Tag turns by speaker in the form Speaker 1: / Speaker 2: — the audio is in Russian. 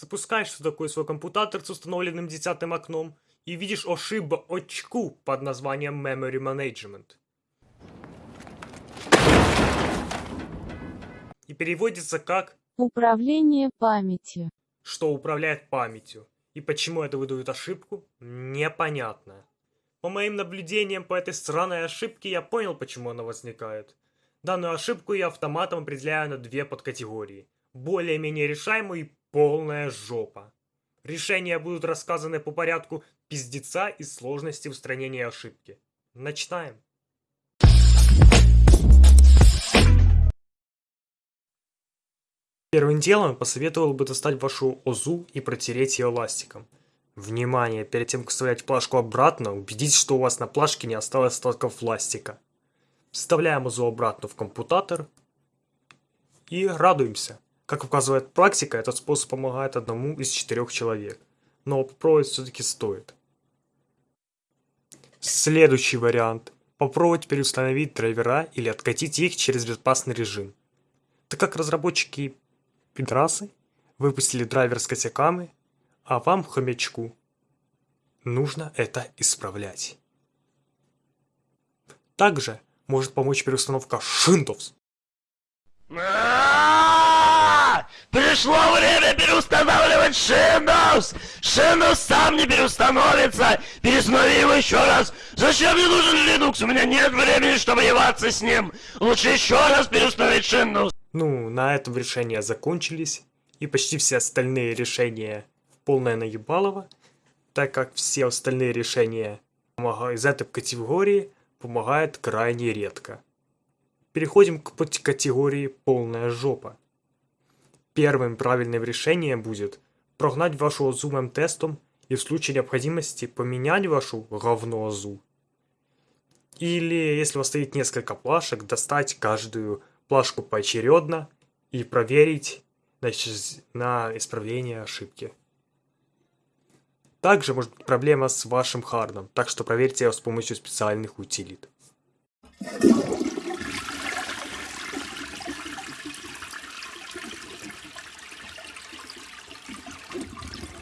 Speaker 1: Запускаешь такой свой компьютер с установленным десятым окном и видишь ошибочку под названием Memory Management. И переводится как
Speaker 2: Управление памятью.
Speaker 1: что управляет памятью. И почему это выдает ошибку, непонятно. По моим наблюдениям по этой странной ошибке я понял, почему она возникает. Данную ошибку я автоматом определяю на две подкатегории. Более-менее решаемую и полная жопа. Решения будут рассказаны по порядку пиздеца и сложности устранения ошибки. Начинаем. Первым делом посоветовал бы достать вашу ОЗУ и протереть ее ластиком. Внимание! Перед тем, как вставлять плашку обратно, убедитесь, что у вас на плашке не осталось остатков пластика. Вставляем ОЗУ обратно в компьютер и радуемся. Как указывает практика, этот способ помогает одному из четырех человек. Но попробовать все-таки стоит. Следующий вариант. Попробовать переустановить драйвера или откатить их через безопасный режим. Так как разработчики пидрасы выпустили драйвер с косяками, а вам, хомячку, нужно это исправлять. Также может помочь переустановка Windows.
Speaker 3: Пришло время переустанавливать Windows! Windows сам не переустановится! Переустанови его еще раз! Зачем мне нужен Linux? У меня нет времени, чтобы ебаться с ним! Лучше еще раз переустановить Windows!
Speaker 1: Ну, на этом решения закончились, и почти все остальные решения полное наебалово, так как все остальные решения из этой категории помогают крайне редко. Переходим к категории полная жопа. Первым правильным решением будет прогнать вашу ОЗУ тестом и в случае необходимости поменять вашу говно ОЗУ. Или, если у вас стоит несколько плашек, достать каждую плашку поочередно и проверить значит, на исправление ошибки. Также может быть проблема с вашим хардом, так что проверьте его с помощью специальных утилит.